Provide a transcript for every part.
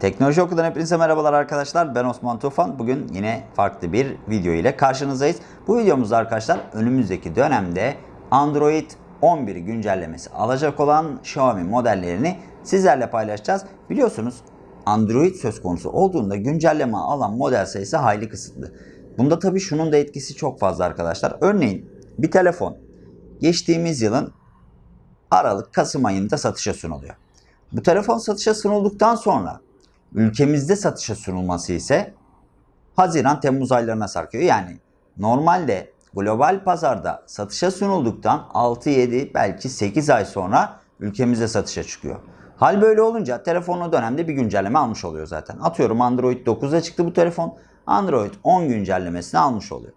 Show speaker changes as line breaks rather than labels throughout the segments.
Teknoloji Oku'dan hepinize merhabalar arkadaşlar. Ben Osman Tufan. Bugün yine farklı bir video ile karşınızdayız. Bu videomuzda arkadaşlar önümüzdeki dönemde Android 11 güncellemesi alacak olan Xiaomi modellerini sizlerle paylaşacağız. Biliyorsunuz Android söz konusu olduğunda güncelleme alan model sayısı hayli kısıtlı. Bunda tabii şunun da etkisi çok fazla arkadaşlar. Örneğin bir telefon geçtiğimiz yılın Aralık Kasım ayında satışa sunuluyor. Bu telefon satışa sunulduktan sonra ülkemizde satışa sunulması ise Haziran Temmuz aylarına sarkıyor. Yani normalde global pazarda satışa sunulduktan 6-7 belki 8 ay sonra ülkemize satışa çıkıyor. Hal böyle olunca telefon dönemde bir güncelleme almış oluyor zaten. Atıyorum Android 9'a çıktı bu telefon. Android 10 güncellemesini almış oluyor.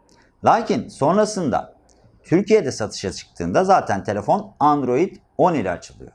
Lakin sonrasında Türkiye'de satışa çıktığında zaten telefon Android 10 ile açılıyor.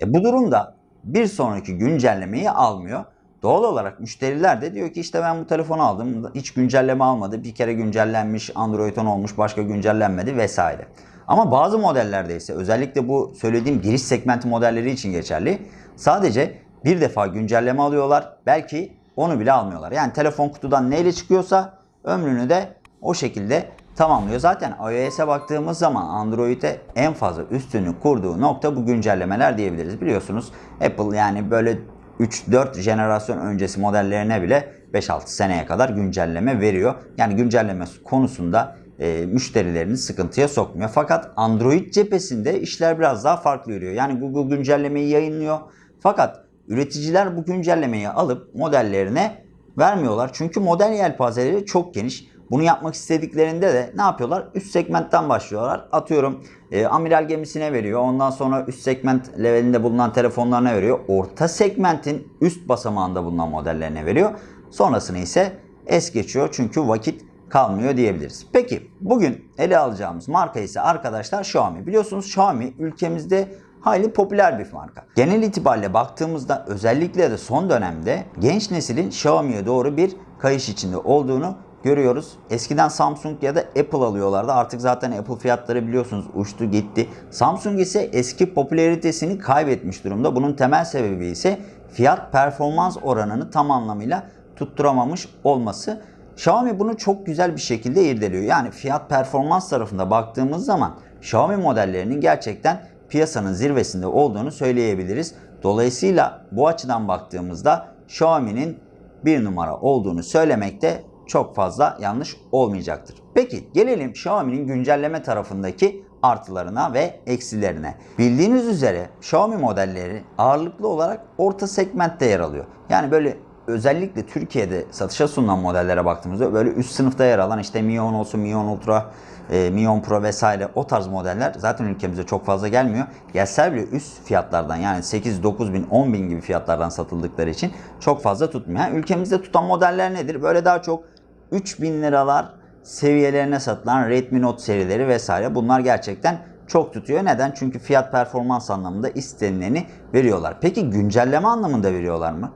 E bu durumda bir sonraki güncellemeyi almıyor. Doğal olarak müşteriler de diyor ki işte ben bu telefonu aldım hiç güncelleme almadı. Bir kere güncellenmiş Android 10 olmuş başka güncellenmedi vesaire. Ama bazı modellerde ise özellikle bu söylediğim giriş segmenti modelleri için geçerli. Sadece bir defa güncelleme alıyorlar. Belki onu bile almıyorlar. Yani telefon kutudan neyle çıkıyorsa ömrünü de o şekilde tamamlıyor. Zaten iOS'e baktığımız zaman Android'e en fazla üstünü kurduğu nokta bu güncellemeler diyebiliriz. Biliyorsunuz Apple yani böyle 3-4 jenerasyon öncesi modellerine bile 5-6 seneye kadar güncelleme veriyor. Yani güncelleme konusunda e, müşterilerini sıkıntıya sokmuyor. Fakat Android cephesinde işler biraz daha farklı yürüyor. Yani Google güncellemeyi yayınlıyor. Fakat üreticiler bu güncellemeyi alıp modellerine vermiyorlar. Çünkü model yelpazeleri çok geniş. Bunu yapmak istediklerinde de ne yapıyorlar? Üst segmentten başlıyorlar. Atıyorum e, amiral gemisine veriyor. Ondan sonra üst segment levelinde bulunan telefonlarına veriyor. Orta segmentin üst basamağında bulunan modellerine veriyor. Sonrasını ise es geçiyor. Çünkü vakit kalmıyor diyebiliriz. Peki bugün ele alacağımız marka ise arkadaşlar Xiaomi. Biliyorsunuz Xiaomi ülkemizde hayli popüler bir marka. Genel itibariyle baktığımızda özellikle de son dönemde genç neslin Xiaomi'ye doğru bir kayış içinde olduğunu görüyoruz. Eskiden Samsung ya da Apple alıyorlardı. Artık zaten Apple fiyatları biliyorsunuz uçtu gitti. Samsung ise eski popülaritesini kaybetmiş durumda. Bunun temel sebebi ise fiyat performans oranını tam anlamıyla tutturamamış olması. Xiaomi bunu çok güzel bir şekilde irdeliyor. Yani fiyat performans tarafında baktığımız zaman Xiaomi modellerinin gerçekten piyasanın zirvesinde olduğunu söyleyebiliriz. Dolayısıyla bu açıdan baktığımızda Xiaomi'nin bir numara olduğunu söylemekte çok fazla yanlış olmayacaktır. Peki gelelim Xiaomi'nin güncelleme tarafındaki artılarına ve eksilerine. Bildiğiniz üzere Xiaomi modelleri ağırlıklı olarak orta segmentte yer alıyor. Yani böyle özellikle Türkiye'de satışa sunulan modellere baktığımızda böyle üst sınıfta yer alan işte Mi 10 olsun, Mi 10 Ultra, e, Mi 10 Pro vesaire o tarz modeller zaten ülkemize çok fazla gelmiyor. Gelse bile üst fiyatlardan yani 8, 9 bin, 10 bin gibi fiyatlardan satıldıkları için çok fazla tutmuyor. Yani ülkemizde tutan modeller nedir? Böyle daha çok 3000 liralar seviyelerine satılan Redmi Note serileri vesaire bunlar gerçekten çok tutuyor. Neden? Çünkü fiyat performans anlamında istenileni veriyorlar. Peki güncelleme anlamında veriyorlar mı?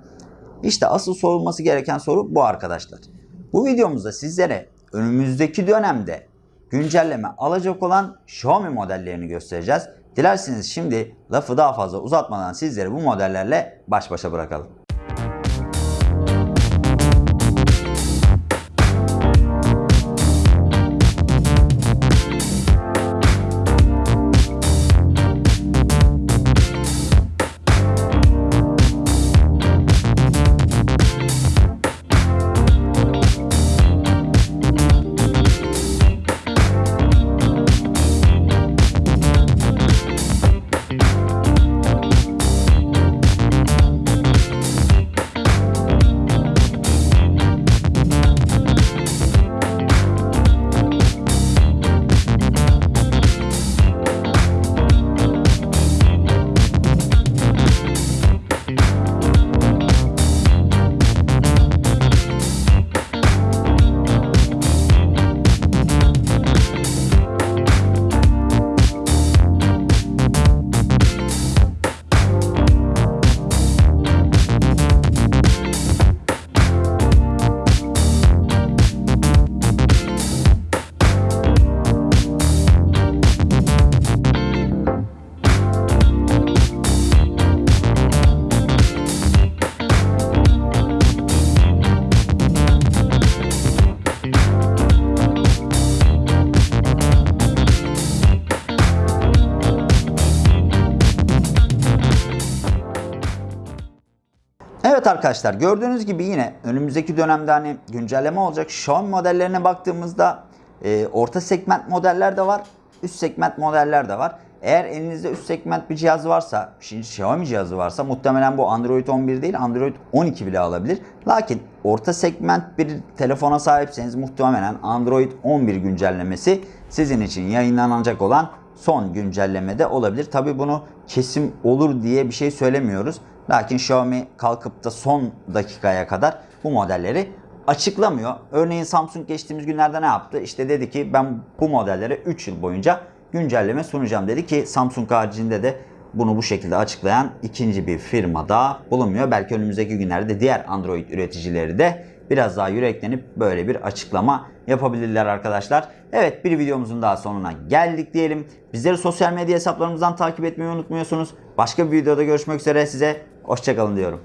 İşte asıl sorulması gereken soru bu arkadaşlar. Bu videomuzda sizlere önümüzdeki dönemde güncelleme alacak olan Xiaomi modellerini göstereceğiz. Dilerseniz şimdi lafı daha fazla uzatmadan sizleri bu modellerle baş başa bırakalım. Evet arkadaşlar gördüğünüz gibi yine önümüzdeki dönemde hani güncelleme olacak. Xiaomi modellerine baktığımızda e, orta segment modeller de var. Üst segment modeller de var. Eğer elinizde üst segment bir cihaz varsa, şimdi Xiaomi cihazı varsa muhtemelen bu Android 11 değil Android 12 bile alabilir. Lakin orta segment bir telefona sahipseniz muhtemelen Android 11 güncellemesi sizin için yayınlanacak olan son güncellemede olabilir. Tabi bunu kesim olur diye bir şey söylemiyoruz. Lakin Xiaomi kalkıp da son dakikaya kadar bu modelleri açıklamıyor. Örneğin Samsung geçtiğimiz günlerde ne yaptı? İşte dedi ki ben bu modellere 3 yıl boyunca güncelleme sunacağım dedi ki Samsung haricinde de bunu bu şekilde açıklayan ikinci bir firma da bulunmuyor. Belki önümüzdeki günlerde diğer Android üreticileri de biraz daha yüreklenip böyle bir açıklama yapabilirler arkadaşlar. Evet bir videomuzun daha sonuna geldik diyelim. Bizleri sosyal medya hesaplarımızdan takip etmeyi unutmuyorsunuz. Başka bir videoda görüşmek üzere size hoşçakalın diyorum.